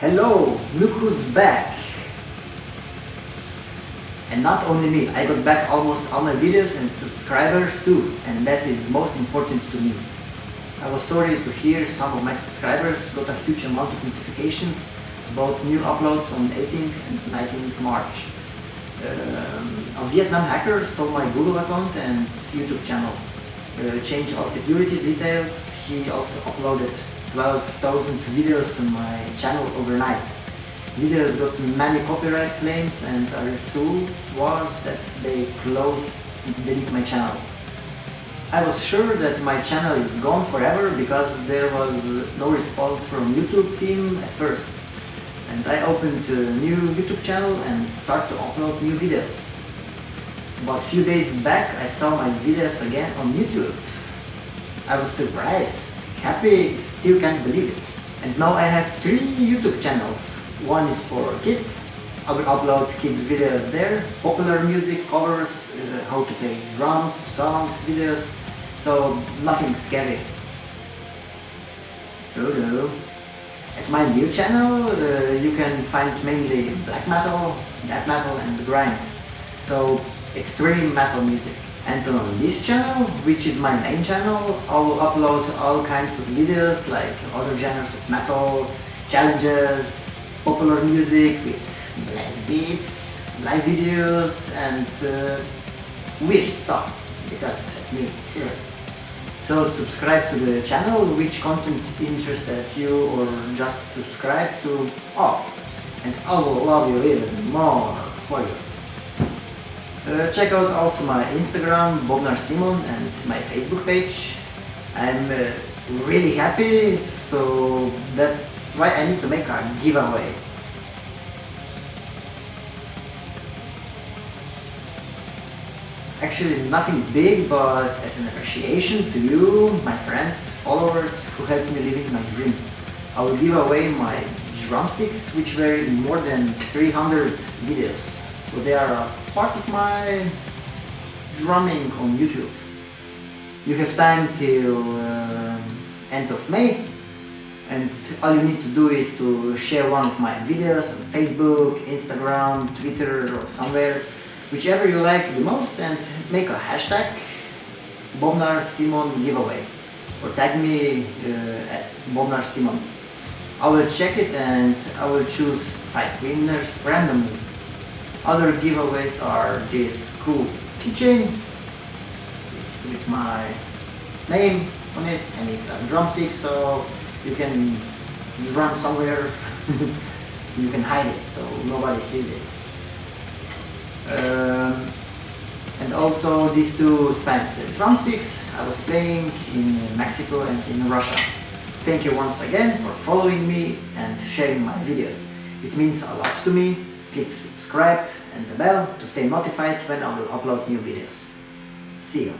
Hello, look who's back! And not only me, I got back almost all my videos and subscribers too, and that is most important to me. I was sorry to hear some of my subscribers got a huge amount of notifications about new uploads on 18th and 19th March. Um, a Vietnam hacker stole my Google account and YouTube channel. Uh, changed all security details. He also uploaded 12,000 videos on my channel overnight. Videos got many copyright claims and a result was that they closed and deleted my channel. I was sure that my channel is gone forever because there was no response from YouTube team at first. And I opened a new YouTube channel and start to upload new videos. But a few days back I saw my videos again on YouTube. I was surprised, happy, still can't believe it. And now I have three YouTube channels. One is for kids, I will upload kids videos there, popular music covers, uh, how to play drums, songs, videos, so nothing scary. Hello. At my new channel uh, you can find mainly black metal, death metal and grind. So extreme metal music. And on this channel, which is my main channel, I will upload all kinds of videos like other genres of metal, challenges, popular music with blast beats, live videos and uh, weird stuff, because that's me. Yeah. So subscribe to the channel, which content interested you or just subscribe to all. And I will love you even more for you. Uh, check out also my Instagram, Bobnar Simon and my Facebook page. I'm uh, really happy, so that's why I need to make a giveaway. Actually nothing big, but as an appreciation to you, my friends, followers who helped me living my dream. I will give away my drumsticks, which were in more than 300 videos. So they are part of my drumming on YouTube. You have time till uh, end of May and all you need to do is to share one of my videos on Facebook, Instagram, Twitter or somewhere whichever you like the most and make a hashtag Bobnar Simon giveaway or tag me uh, at Bobnar Simon. I will check it and I will choose 5 winners randomly. Other giveaways are this cool keychain, it's with my name on it and it's a drumstick so you can drum somewhere, you can hide it so nobody sees it. Um, and also these two signed drumsticks I was playing in Mexico and in Russia. Thank you once again for following me and sharing my videos. It means a lot to me. Click subscribe and the bell to stay notified when I will upload new videos. See you.